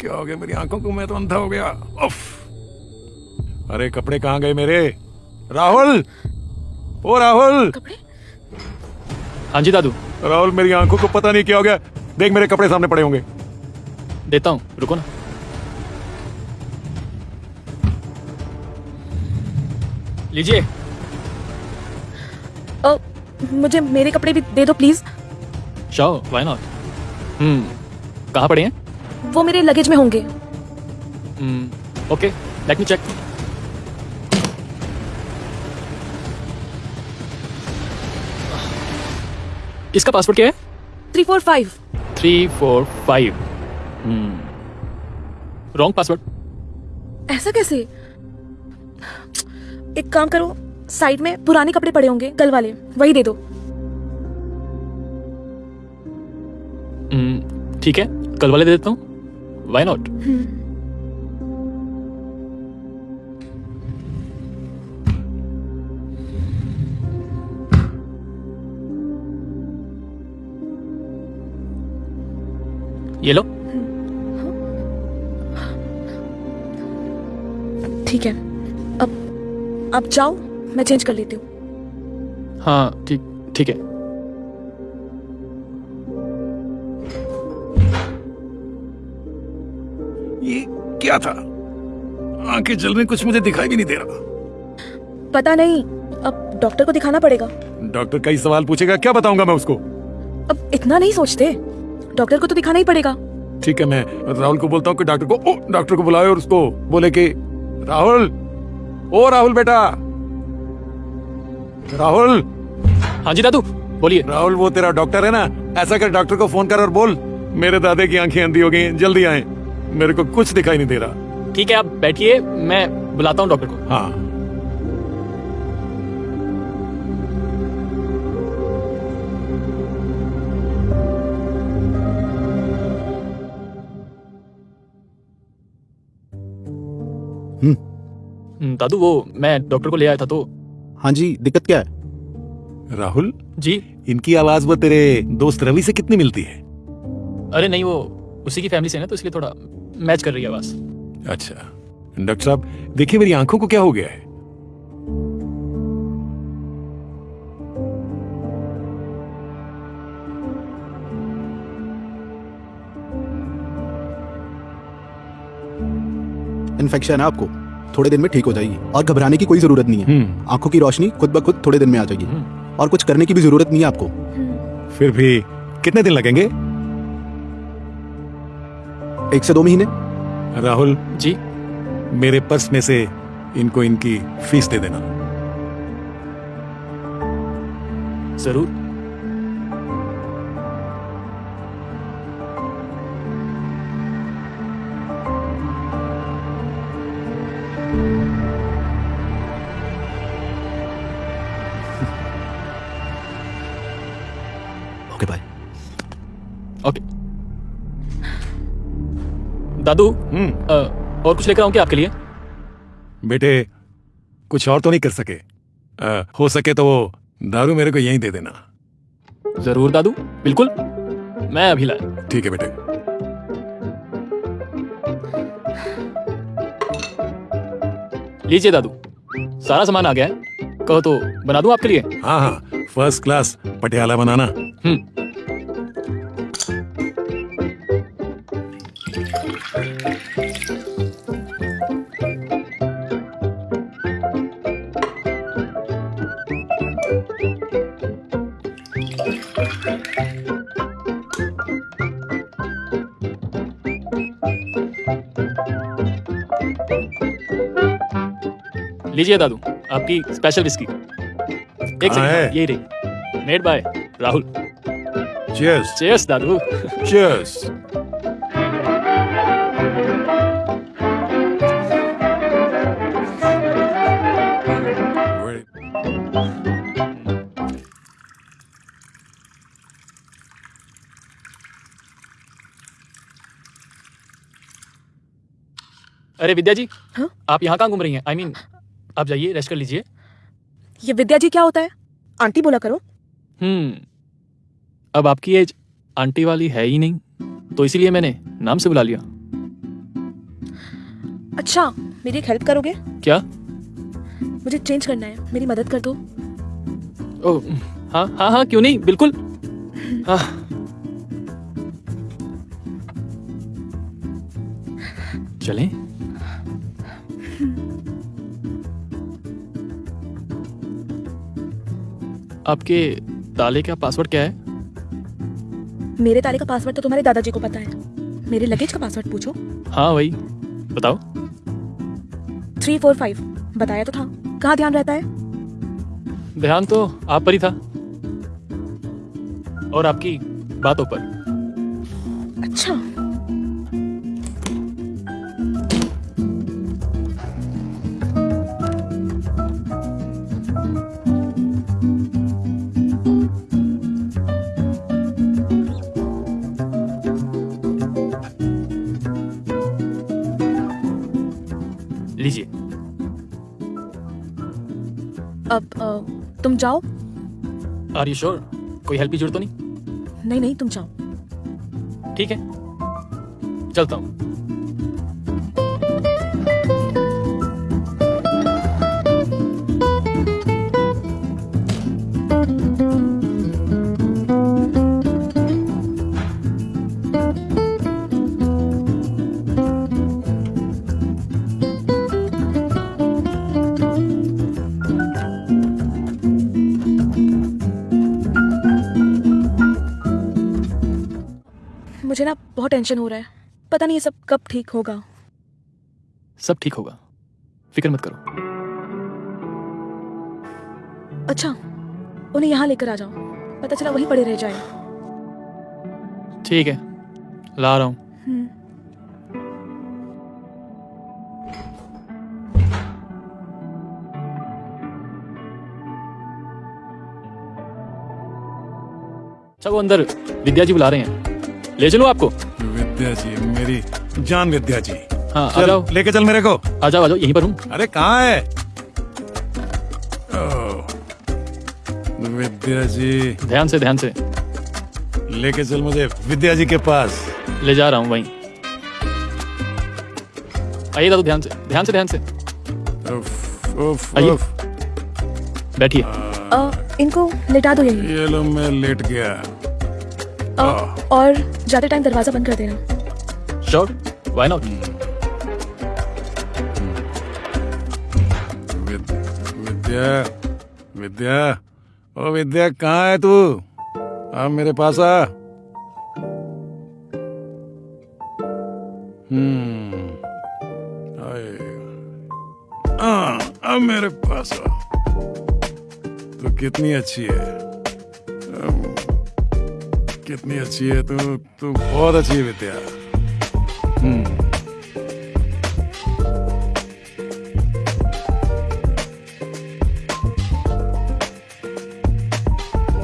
क्या हो गया मेरी आँखों को? मैं तो अंधा हो गया। उफ! अरे कपड़े कहाँ गए मेरे? राहुल! ओ राहुल! हाँ जी दादू। राहुल मेरी आँखों को पता नहीं क्या हो गया। देख मेरे कपड़े सामने पड़े होंगे। देता हूँ। रुको ना। लीजिए। मुझे मेरे कपड़े भी दे दो प्लीज़। शाओ वाई नॉट हम्म। कहाँ पड़े हैं? वो मेरे लगेज में होंगे। Hmm okay let me check इसका पासवर्ड क्या है? Three four five three four five hmm wrong password ऐसा कैसे? एक काम करो साइड में पुराने कपड़े पड़े होंगे कल वाले वही दे दो। हम्म, ठीक है कल वाले दे देता हूँ। वाई नॉट ये लो ठीक है। अब अब जाओ मैं चेंज कर लेती हूँ। हाँ ठीक ठीक है। क्या था। आँखें जल रही कुछ मुझे दिखाई भी नहीं दे रहा। पता नहीं अब डॉक्टर को दिखाना पड़ेगा। डॉक्टर कई सवाल पूछेगा क्या बताऊँगा मैं उसको? अब इतना नहीं सोचते। डॉक्टर को तो दिखाना ही पड़ेगा। ठीक है मैं राहुल को बोलता हूँ कि डॉक्टर को ओ डॉक्टर को बुलाए और उसको बोले कि राहुल ओ राहुल बेटा। राहुल। हाँ जी दादू बोलिए। राहुल वो तेरा डॉक्टर है ना? ऐसा कर डॉक्टर को फ़ोन कर और बोल। मेरे दादे की आँखें अंधी हो गई जल्दी आए। मेरे को कुछ दिखाई नहीं दे रहा। ठीक है आप बैठिए मैं बुलाता हूँ डॉक्टर को। हाँ। हम्म, दादू वो मैं डॉक्टर को ले आया था तो हाँ जी दिक्कत क्या है? राहुल? जी। इनकी आवाज़ वो तेरे दोस्त रवि से कितनी मिलती है? अरे नहीं वो उसी की फैमिली से ना तो इसलिए थोड़ा मैच कर रही है आवाज़ अच्छा। डॉक्टर साहब देखिए मेरी आँखों को क्या हो गया है। इन्फेक्शन है आपको। थोड़े दिन में ठीक हो जाएगी और घबराने की कोई ज़रूरत नहीं है। हम्म। आँखों की रोशनी खुद ब खुद थोड़े दिन में आ जाएगी। और कुछ करने की भी ज़रूरत नहीं है आपको। फिर भी कितने दिन लगेंगे? एक से दो महीने? राहुल। जी। मेरे पर्स में से इनको इनकी फ़ीस दे देना। ज़रूर। Okay bye okay. दादू हम्म। और कुछ लेकर आऊँ क्या आपके लिए? बेटे कुछ और तो नहीं कर सके। आ, हो सके तो वो दारू मेरे को यहीं दे देना। ज़रूर दादू बिल्कुल। मैं अभी लाया। ठीक है बेटे। लीजिए दादू सारा सामान आ गया है। कहो तो बना दूँ आपके लिए? हाँ हाँ फ़र्स्ट क्लास पटियाला बनाना। हम्म। लीजिए दादू आपकी स्पेशल विस्की एक कहाँ है? सेकंड यही रही। Made by Rahul. Cheers cheers Dadu. Cheers अरे विद्या जी हाँ? आप यहाँ कहाँ घूम रही हैं? आई I मीन mean, आप जाइए रेस्ट कर लीजिए। ये विद्या जी क्या होता है? आंटी बोला करो। हम्म अब आपकी एज आंटी वाली है ही नहीं तो इसीलिए मैंने नाम से बुला लिया। अच्छा मेरी एक हेल्प करोगे? क्या? मुझे चेंज करना है मेरी मदद कर दो। ओ हाँ हाँ हाँ क्यों नहीं? बिल्कुल। हाँ। चलें। आपके ताले का पासवर्ड क्या है? मेरे ताले का पासवर्ड तो तुम्हारे दादाजी को पता है। मेरे लगेज का पासवर्ड पूछो। हाँ वही बताओ। थ्री फोर फाइव बताया तो था। कहाँ ध्यान रहता है? ध्यान तो आप पर ही था। और आपकी बातों पर। अच्छा। लीजिए। अब आ, तुम जाओ। आर यू श्योर कोई हेल्प की ज़रूरत तो नहीं? नहीं नहीं तुम जाओ। ठीक है। चलता हूँ। बहुत टेंशन हो रहा है। पता नहीं ये सब कब ठीक होगा। सब ठीक होगा। फ़िक्र मत करो। अच्छा उन्हें यहाँ लेकर आ जाओ। पता चला वहीं पड़े रह जाए। ठीक है ला रहा हूँ। हम्म, अच्छा वो अंदर विद्या जी बुला रहे हैं। ले चलो आपको। विद्या जी मेरी जान विद्या जी। हाँ आ जाओ। लेके चल मेरे को। आ जाओ आ जाओ यहीं पर हूँ। अरे कहाँ है? ओह, विद्या जी। ध्यान से ध्यान से। लेके चल मुझे विद्या जी के पास। ले जा रहा हूँ वहीं। आइए दादू ध्यान से ध्यान से ध्यान से। उफ, उफ, आइए। बैठिए। इनको लेटा दो यहीं। ये लो मैं लेट गया। अ, और जाते टाइम दरवाज़ा बंद कर देना। Sure why not with, Vidya Vidya ओ विद्या कहाँ है तू? आ मेरे पास आ। हम्म आ, आ मेरे पास आ। तू कितनी अच्छी है। कितनी अच्छी है। तू तू बहुत अच्छी है विद्या। हम्म।